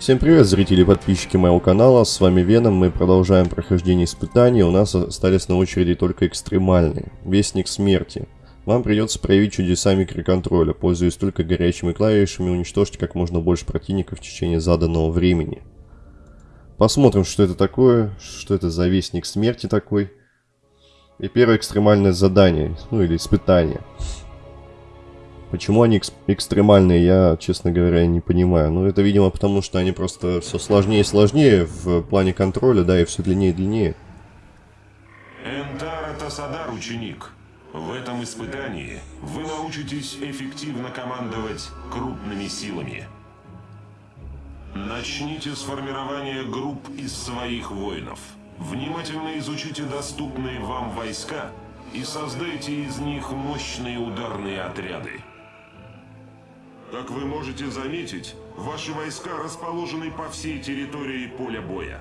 Всем привет, зрители и подписчики моего канала, с вами Веном, мы продолжаем прохождение испытаний, у нас остались на очереди только экстремальные. Вестник смерти. Вам придется проявить чудеса микроконтроля, пользуясь только горячими клавишами, уничтожьте как можно больше противников в течение заданного времени. Посмотрим, что это такое, что это за вестник смерти такой. И первое экстремальное задание, ну или испытание. Почему они экстремальные, я, честно говоря, не понимаю. Ну, это, видимо, потому что они просто все сложнее и сложнее в плане контроля, да, и все длиннее и длиннее. Энтар это Садар, ученик. В этом испытании вы научитесь эффективно командовать крупными силами. Начните с формирования групп из своих воинов. Внимательно изучите доступные вам войска и создайте из них мощные ударные отряды. Как вы можете заметить, ваши войска расположены по всей территории поля боя.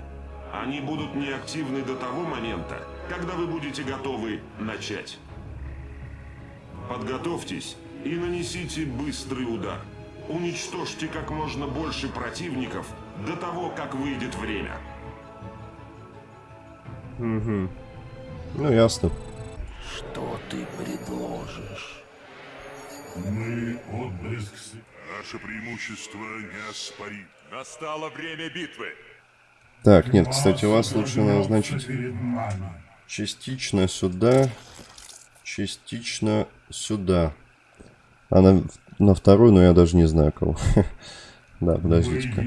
Они будут неактивны до того момента, когда вы будете готовы начать. Подготовьтесь и нанесите быстрый удар. Уничтожьте как можно больше противников до того, как выйдет время. Угу. Ну, ясно. Что ты предложишь? Мы отблеск Наше преимущество неоспорим. Настало время битвы. Так, нет, кстати, вас лучше назначить частично сюда, частично сюда. А на, на вторую, но я даже не знаю кого. Да, подождите-ка.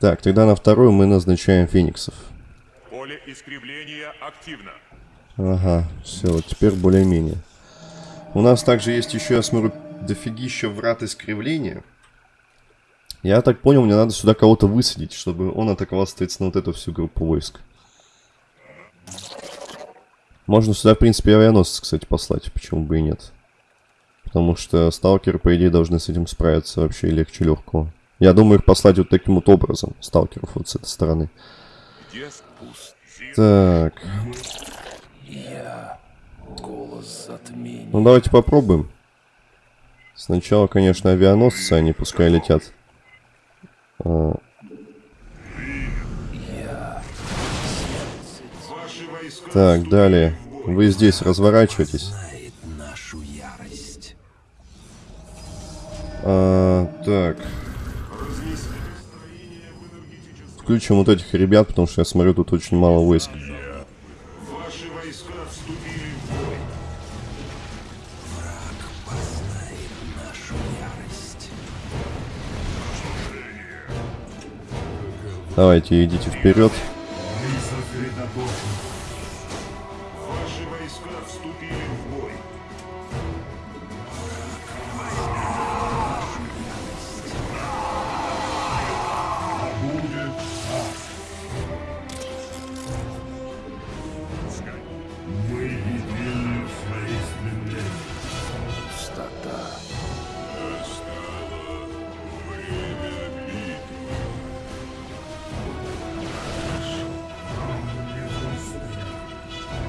Так, тогда на вторую мы назначаем фениксов. Поле искривления активно. Ага, все, вот теперь более-менее. У нас также есть еще, я смотрю, дофигища врат искривления. Я так понял, мне надо сюда кого-то высадить, чтобы он атаковал, соответственно, вот эту всю группу войск. Можно сюда, в принципе, авианосец, кстати, послать, почему бы и нет. Потому что сталкеры, по идее, должны с этим справиться вообще легче легкого. Я думаю, их послать вот таким вот образом, сталкеров вот с этой стороны. Так, Я голос затмения. ну давайте попробуем. Сначала, конечно, авианосцы, они пускай летят. А, так, далее. Вы здесь разворачивайтесь. А, так. Включим вот этих ребят, потому что я смотрю, тут очень мало войск. Давайте, идите вперед.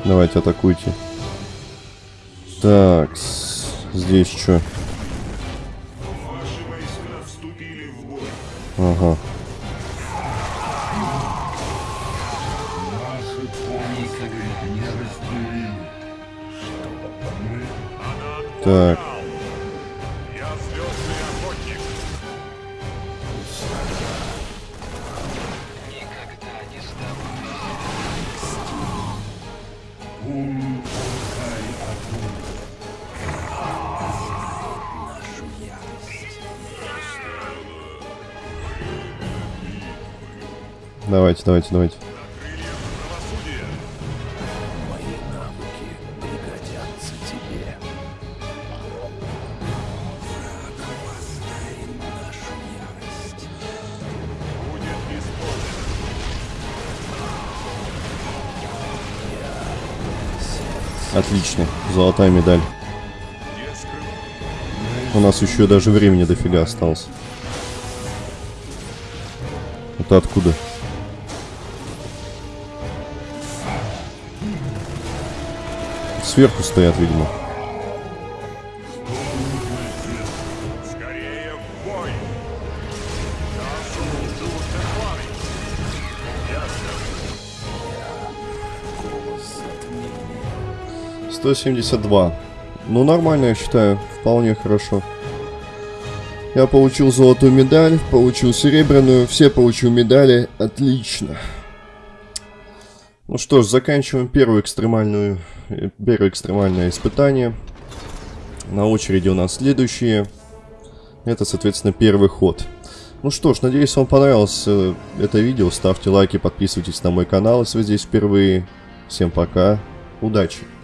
Давайте, атакуйте. Так, здесь что? Ага. Так, ярость. Будет исполнено. Отлично. Золотая медаль. У нас еще даже времени дофига осталось. Это откуда? сверху стоят, видимо. Сто семьдесят два. Ну, нормально, я считаю. Вполне хорошо. Я получил золотую медаль, получил серебряную, все получил медали. Отлично. Ну что ж, заканчиваем первую экстремальную, первое экстремальное испытание. На очереди у нас следующие. Это, соответственно, первый ход. Ну что ж, надеюсь, вам понравилось э, это видео. Ставьте лайки, подписывайтесь на мой канал, если вы здесь впервые. Всем пока, удачи!